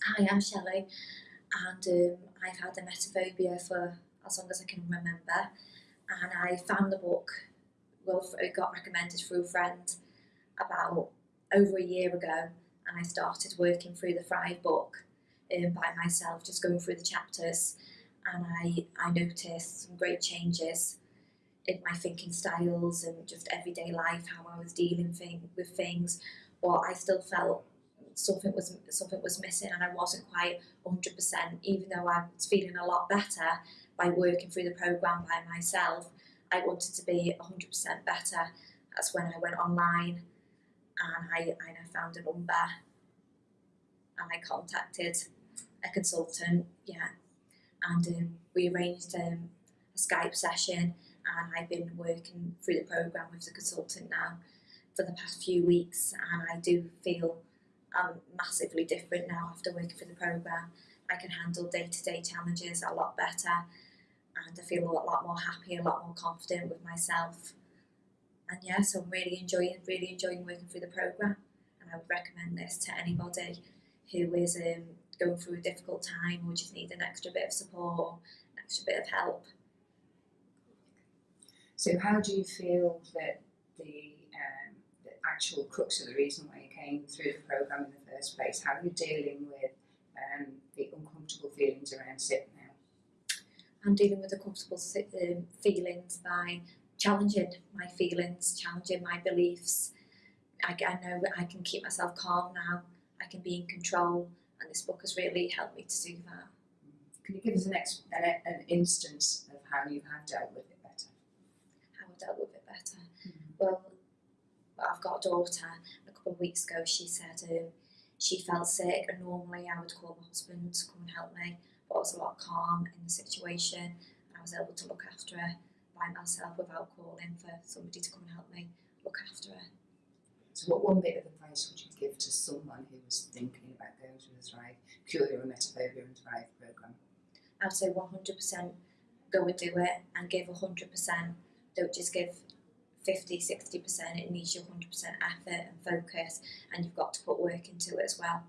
Hi, I'm Shelley, and um, I've had emetophobia for as long as I can remember. And I found the book, well, it got recommended through a friend about over a year ago, and I started working through the Thrive book um, by myself, just going through the chapters, and I, I noticed some great changes in my thinking styles and just everyday life, how I was dealing thing, with things, but I still felt something was something was missing and I wasn't quite 100% even though I was feeling a lot better by working through the program by myself I wanted to be 100% better. That's when I went online and I, and I found a number and I contacted a consultant yeah and um, we arranged um, a Skype session and I've been working through the program with the consultant now for the past few weeks and I do feel I'm massively different now after working for the program. I can handle day-to-day challenges a lot better and I feel a lot, more happy, a lot more confident with myself. And yeah, so I'm really enjoying, really enjoying working through the program. And I would recommend this to anybody who is um, going through a difficult time or just need an extra bit of support, an extra bit of help. So how do you feel that the, um, the actual crux of the reason why you came through the programme in the first place? How are you dealing with um, the uncomfortable feelings around SIP now? I'm dealing with the comfortable um, feelings by challenging my feelings, challenging my beliefs. I, I know I can keep myself calm now, I can be in control, and this book has really helped me to do that. Can you give us an, ex an, an instance of how you have dealt with it better? How I've dealt with it better? Mm -hmm. Well, got a daughter. A couple of weeks ago, she said um, she felt sick, and normally I would call my husband to come and help me, but I was a lot calm in the situation, and I was able to look after her by myself without calling for somebody to come and help me look after her. So, what one bit of advice would you give to someone who was thinking about going through the Thrive, Cure Your Emetophobia and Thrive program? I'd say 100% go and do it and give 100%. Don't just give 50, 60%, it needs your 100% effort and focus, and you've got to put work into it as well.